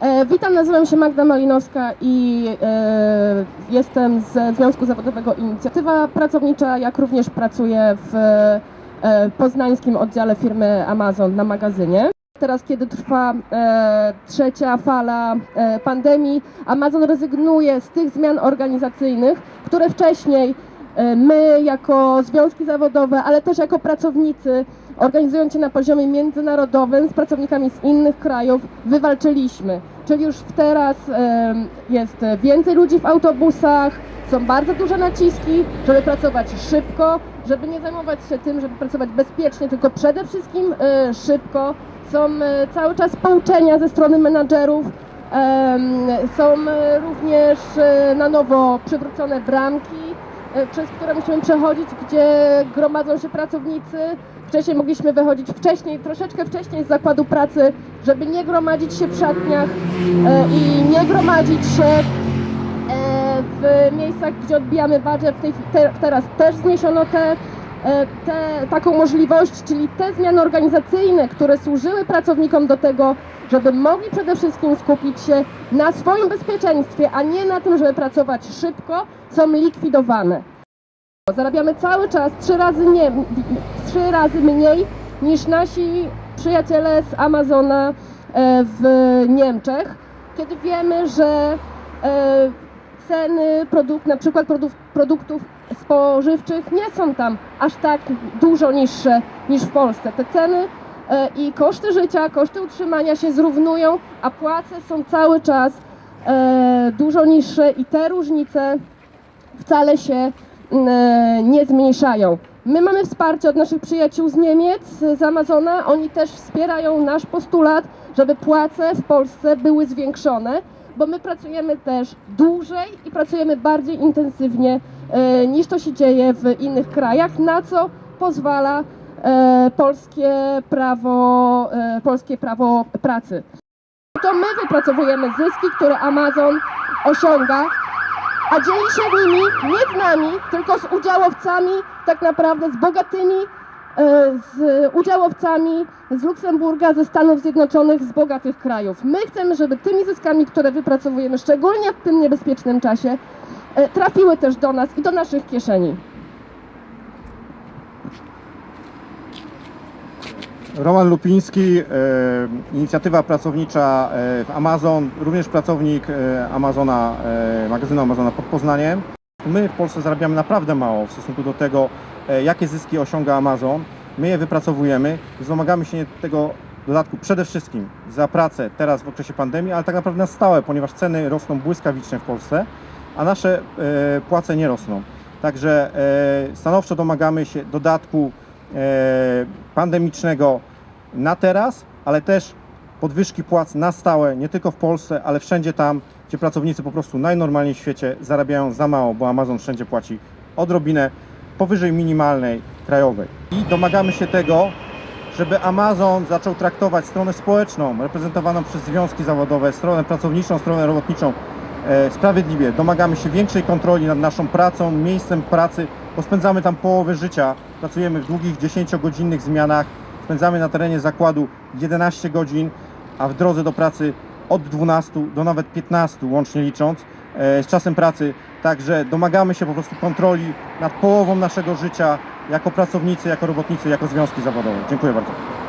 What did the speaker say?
E, witam, nazywam się Magda Malinowska i e, jestem ze Związku Zawodowego Inicjatywa Pracownicza, jak również pracuję w e, poznańskim oddziale firmy Amazon na magazynie. Teraz, kiedy trwa e, trzecia fala e, pandemii, Amazon rezygnuje z tych zmian organizacyjnych, które wcześniej my jako związki zawodowe, ale też jako pracownicy, organizując się na poziomie międzynarodowym z pracownikami z innych krajów, wywalczyliśmy. Czyli już teraz e, jest więcej ludzi w autobusach, są bardzo duże naciski, żeby pracować szybko, żeby nie zajmować się tym, żeby pracować bezpiecznie, tylko przede wszystkim e, szybko. Są e, cały czas pouczenia ze strony menadżerów, są e, również e, na nowo przywrócone bramki, e, przez które musimy przechodzić, gdzie gromadzą się pracownicy. Wcześniej mogliśmy wychodzić wcześniej, troszeczkę wcześniej z zakładu pracy, żeby nie gromadzić się w szatniach e, i nie gromadzić się e, w miejscach, gdzie odbijamy badże. W tej, te, teraz też zniesiono te, e, te, taką możliwość, czyli te zmiany organizacyjne, które służyły pracownikom do tego, żeby mogli przede wszystkim skupić się na swoim bezpieczeństwie, a nie na tym, żeby pracować szybko, są likwidowane. Zarabiamy cały czas trzy razy, nie, trzy razy mniej niż nasi przyjaciele z Amazona e, w Niemczech, kiedy wiemy, że e, ceny produkt, na przykład produktów spożywczych nie są tam aż tak dużo niższe niż w Polsce. Te ceny e, i koszty życia, koszty utrzymania się zrównują, a płace są cały czas e, dużo niższe i te różnice wcale się mm, nie zmniejszają. My mamy wsparcie od naszych przyjaciół z Niemiec, z Amazona. Oni też wspierają nasz postulat, żeby płace w Polsce były zwiększone, bo my pracujemy też dłużej i pracujemy bardziej intensywnie e, niż to się dzieje w innych krajach, na co pozwala e, polskie prawo, e, polskie prawo pracy. To my wypracowujemy zyski, które Amazon osiąga, a dzieli się nimi nie z nami, tylko z udziałowcami, tak naprawdę z bogatymi, e, z udziałowcami z Luksemburga, ze Stanów Zjednoczonych, z bogatych krajów. My chcemy, żeby tymi zyskami, które wypracowujemy, szczególnie w tym niebezpiecznym czasie, e, trafiły też do nas i do naszych kieszeni. Roman Lupiński, e, inicjatywa pracownicza e, w Amazon, również pracownik e, Amazona, e, magazynu Amazona pod Poznaniem. My w Polsce zarabiamy naprawdę mało w stosunku do tego, e, jakie zyski osiąga Amazon. My je wypracowujemy i domagamy się tego dodatku przede wszystkim za pracę teraz w okresie pandemii, ale tak naprawdę na stałe, ponieważ ceny rosną błyskawicznie w Polsce, a nasze e, płace nie rosną. Także e, stanowczo domagamy się dodatku e, pandemicznego na teraz, ale też podwyżki płac na stałe, nie tylko w Polsce, ale wszędzie tam, gdzie pracownicy po prostu najnormalniej w świecie zarabiają za mało, bo Amazon wszędzie płaci odrobinę powyżej minimalnej krajowej. I domagamy się tego, żeby Amazon zaczął traktować stronę społeczną, reprezentowaną przez związki zawodowe, stronę pracowniczą, stronę robotniczą sprawiedliwie. Domagamy się większej kontroli nad naszą pracą, miejscem pracy, bo spędzamy tam połowę życia, pracujemy w długich 10-godzinnych zmianach, spędzamy na terenie zakładu 11 godzin, a w drodze do pracy od 12 do nawet 15 łącznie licząc e, z czasem pracy. Także domagamy się po prostu kontroli nad połową naszego życia jako pracownicy, jako robotnicy, jako związki zawodowe. Dziękuję bardzo.